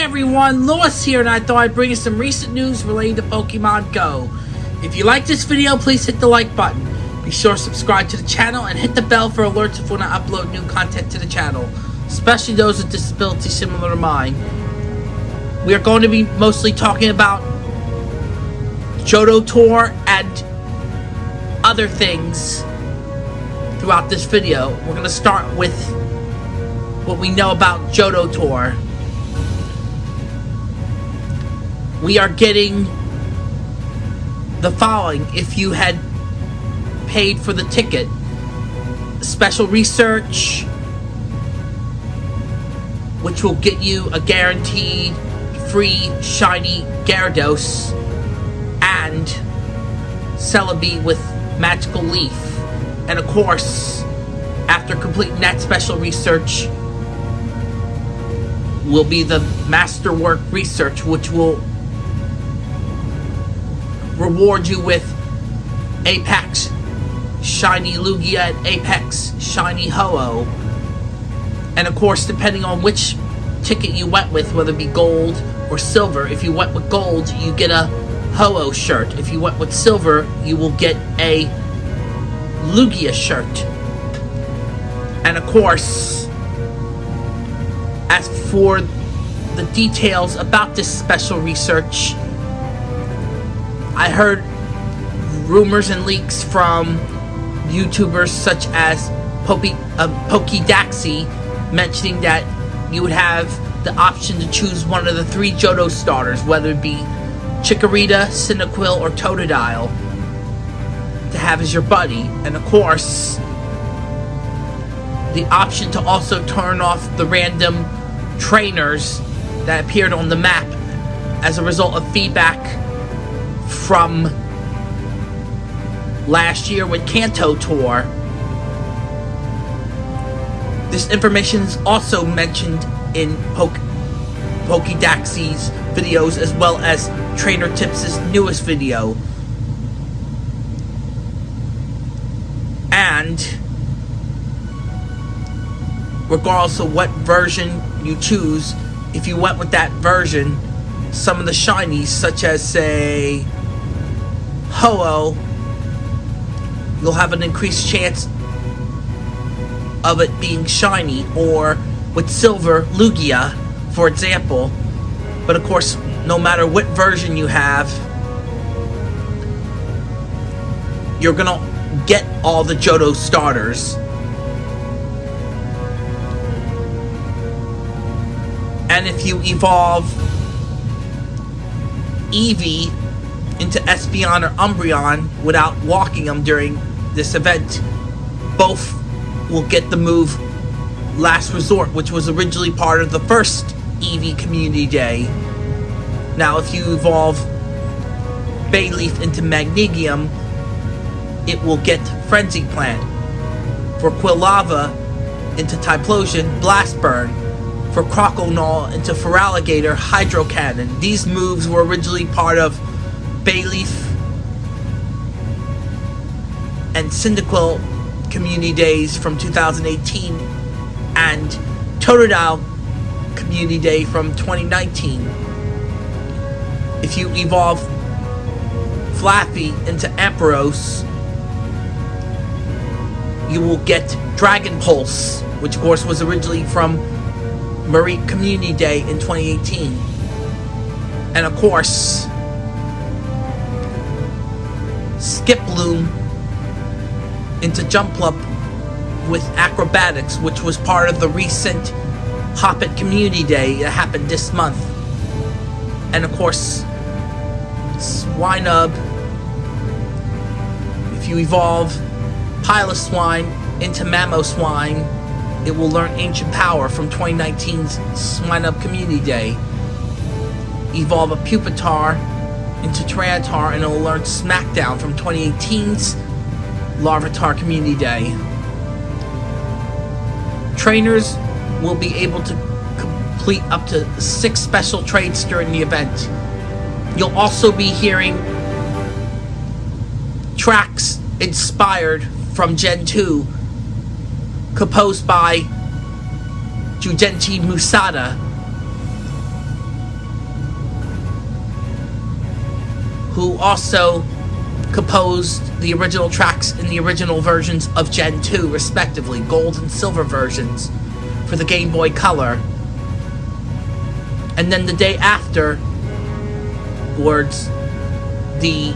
everyone, Lewis here, and I thought I'd bring you some recent news relating to Pokemon Go. If you like this video, please hit the like button. Be sure to subscribe to the channel and hit the bell for alerts if when I upload new content to the channel, especially those with disabilities similar to mine. We are going to be mostly talking about Johto Tour and other things throughout this video. We're going to start with what we know about Johto Tour. We are getting the following if you had paid for the ticket. Special research, which will get you a guaranteed free shiny Gyarados and Celebi with Magical Leaf. And of course, after completing that special research, will be the Masterwork Research, which will reward you with Apex Shiny Lugia and Apex Shiny Ho-Oh. And of course, depending on which ticket you went with, whether it be gold or silver, if you went with gold, you get a Ho-Oh shirt. If you went with silver, you will get a Lugia shirt. And of course, as for the details about this special research, I heard rumors and leaks from YouTubers such as Poki, uh, Pokedaxi mentioning that you would have the option to choose one of the three Johto starters, whether it be Chikorita, Cyndaquil, or Totodile, to have as your buddy. And of course, the option to also turn off the random trainers that appeared on the map as a result of feedback from last year with Kanto Tour. This information is also mentioned in Poke Pokedaxi's videos as well as Trainer Tips' newest video. And regardless of what version you choose, if you went with that version, some of the shinies, such as say Ho-Oh, you'll have an increased chance of it being shiny, or with silver, Lugia, for example. But of course, no matter what version you have, you're gonna get all the Johto starters. And if you evolve Eevee into Espeon or Umbreon without walking them during this event, both will get the move Last Resort, which was originally part of the first Eevee Community Day. Now, if you evolve Bayleef into Meganium, it will get Frenzy Plant. For Quilava into Typhlosion, Blast Burn. For Croconaw into Feraligatr, Hydro Cannon. These moves were originally part of Bayleef and Cyndaquil Community Days from 2018 and Totodile Community Day from 2019. If you evolve Flaaffy into Ampharos, you will get Dragon Pulse, which of course was originally from Mareep Community Day in 2018. And of course, Skiploom into Jumpluff with Acrobatics, which was part of the recent Hoppip Community Day that happened this month. And of course, Swinub, if you evolve Piloswine into Mamoswine, it will learn Ancient Power from 2019's Swinub Community Day. Evolve a Pupitar into Tyranitar and it will learn Smackdown from 2018's Larvitar Community Day. Trainers will be able to complete up to six special trades during the event. You'll also be hearing tracks inspired from Gen 2, composed by Junji Masuda. Who also composed the original tracks in the original versions of Gen 2, respectively, gold and silver versions for the Game Boy Color. And then the day after, words, the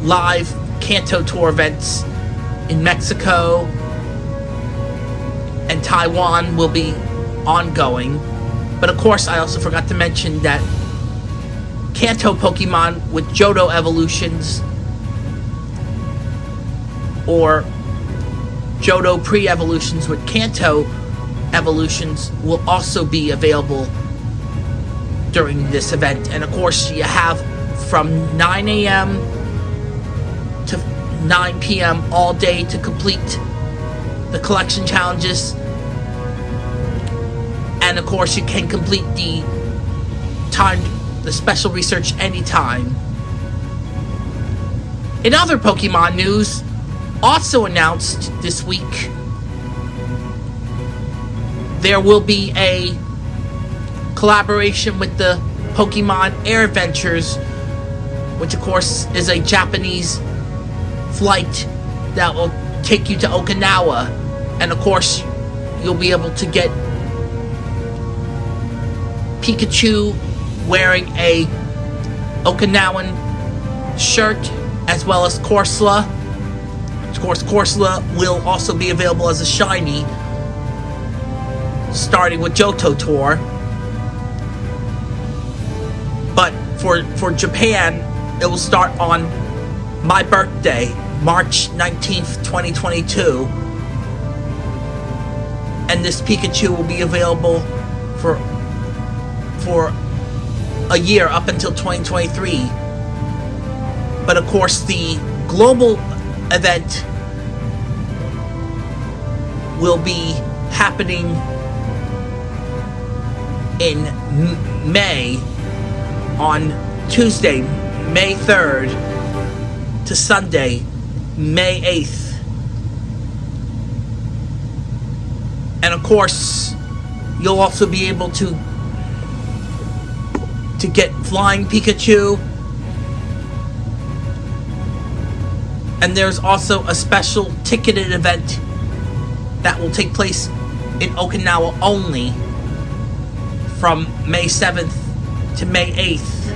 live Kanto Tour events in Mexico and Taiwan will be ongoing. But of course, I also forgot to mention that Kanto Pokemon with Johto evolutions or Johto pre-evolutions with Kanto evolutions will also be available during this event. And of course, you have from 9 a.m. to 9 p.m. all day to complete the collection challenges. And of course, you can complete the timed the special research anytime. In other Pokemon news, also announced this week, there will be a collaboration with the Pokemon Air Adventures, which of course is a Japanese flight that will take you to Okinawa. And of course, you'll be able to get Pikachu wearing a Okinawan shirt as well as Corsola. Of course, Corsola will also be available as a shiny starting with Johto Tour. But for, for Japan, it will start on my birthday, March 19th, 2022. And this Pikachu will be available for for a year up until 2023. But of course, the global event will be happening in May on Tuesday, May 3rd to Sunday, May 8th. And of course, you'll also be able to to get Flying Pikachu. And there's also a special ticketed event that will take place in Okinawa only from May 7th to May 8th.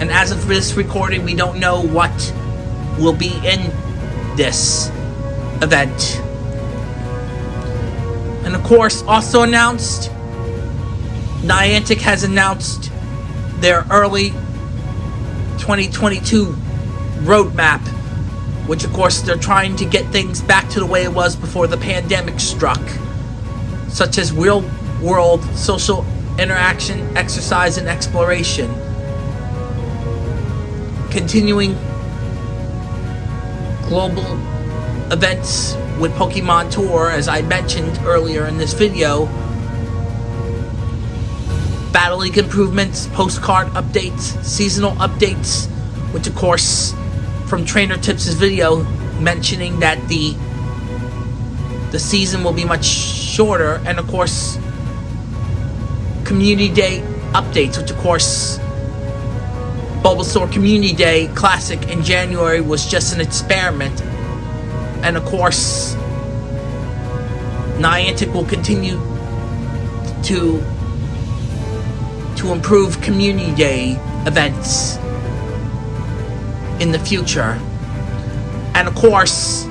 And as of this recording, we don't know what will be in this event. And of course, also announced Niantic has announced their early 2022 roadmap, which of course they're trying to get things back to the way it was before the pandemic struck, such as real world social interaction, exercise, and exploration. Continuing global events with Pokemon Tour, as I mentioned earlier in this video, Battle League improvements, postcard updates, seasonal updates, which of course from Trainer Tips' video mentioning that the the season will be much shorter and of course Community Day updates, which of course Bulbasaur Community Day Classic in January was just an experiment. And of course Niantic will continue to to improve Community Day events in the future. And of course,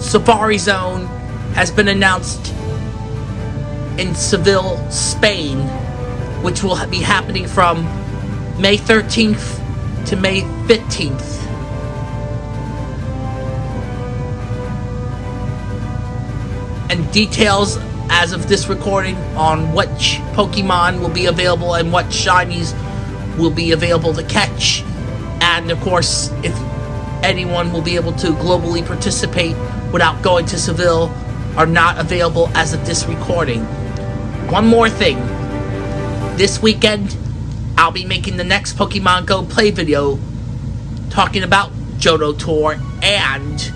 Safari Zone has been announced in Seville, Spain, which will be happening from May 13th to May 15th. And details as of this recording on which Pokemon will be available and what shinies will be available to catch. And of course, if anyone will be able to globally participate without going to Seville are not available as of this recording. One more thing. This weekend, I'll be making the next Pokemon Go play video talking about Johto Tour and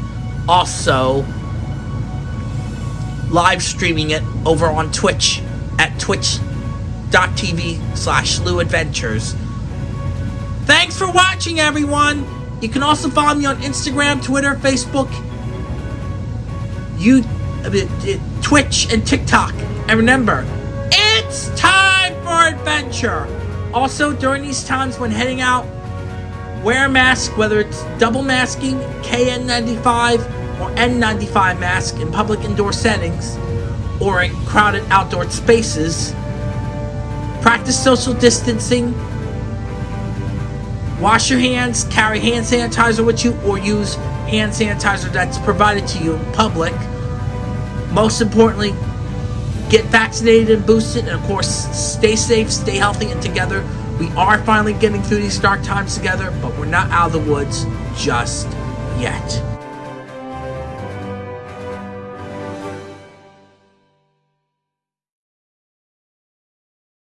also live streaming it over on Twitch at twitch.tv slash Adventures. Thanks for watching, everyone! You can also follow me on Instagram, Twitter, Facebook, you, uh, Twitch, and TikTok. And remember, it's time for adventure! Also, during these times when heading out, wear a mask, whether it's double masking, KN95, or N95 mask in public indoor settings, or in crowded outdoor spaces. Practice social distancing. Wash your hands, carry hand sanitizer with you, or use hand sanitizer that's provided to you in public. Most importantly, get vaccinated and boosted, and of course, stay safe, stay healthy, and together. We are finally getting through these dark times together, but we're not out of the woods just yet.